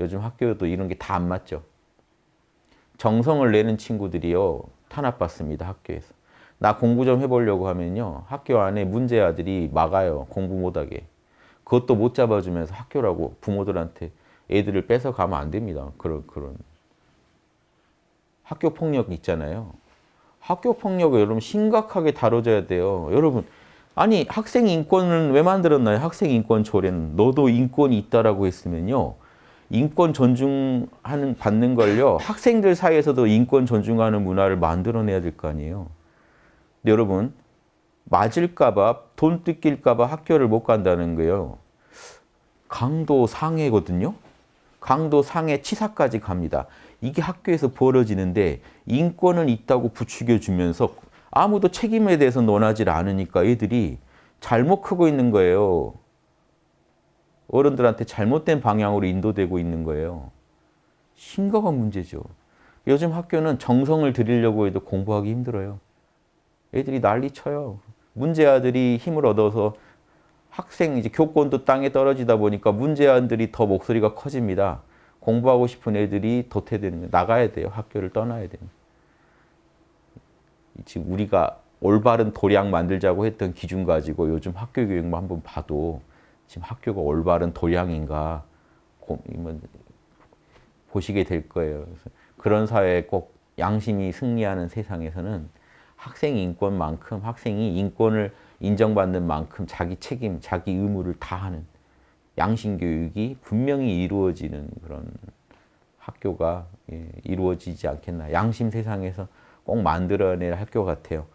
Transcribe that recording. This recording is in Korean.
요즘 학교도 이런 게 다 안 맞죠. 정성을 내는 친구들이요. 탄압받습니다. 학교에서. 나 공부 좀 해보려고 하면요. 학교 안에 문제 아들이 막아요. 공부 못하게. 그것도 못 잡아주면서 학교라고 부모들한테 애들을 뺏어가면 안 됩니다. 그런, 그런. 학교 폭력 있잖아요. 학교 폭력을 여러분 심각하게 다뤄줘야 돼요. 여러분, 아니 학생 인권은 왜 만들었나요? 학생 인권 조례는. 너도 인권이 있다라고 했으면요. 인권 존중하는 받는 걸요. 학생들 사이에서도 인권 존중하는 문화를 만들어내야 될 거 아니에요. 근데 여러분 맞을까 봐 돈 뜯길까 봐 학교를 못 간다는 거예요. 강도 상해거든요. 강도 상해 치사까지 갑니다. 이게 학교에서 벌어지는데 인권은 있다고 부추겨주면서 아무도 책임에 대해서 논하지 않으니까 애들이 잘못 크고 있는 거예요. 어른들한테 잘못된 방향으로 인도되고 있는 거예요. 심각한 문제죠. 요즘 학교는 정성을 들이려고 해도 공부하기 힘들어요. 애들이 난리 쳐요. 문제아들이 힘을 얻어서 학생 이제 교권도 땅에 떨어지다 보니까 문제아들이 더 목소리가 커집니다. 공부하고 싶은 애들이 도태되는 거예요. 나가야 돼요. 학교를 떠나야 돼요. 지금 우리가 올바른 도량 만들자고 했던 기준 가지고 요즘 학교 교육만 한번 봐도 지금 학교가 올바른 도량인가 보시게 될 거예요. 그런 사회에 꼭 양심이 승리하는 세상에서는 학생 인권만큼 학생이 인권을 인정받는 만큼 자기 책임, 자기 의무를 다하는 양심 교육이 분명히 이루어지는 그런 학교가 예, 이루어지지 않겠나. 양심 세상에서 꼭 만들어낼 학교 같아요.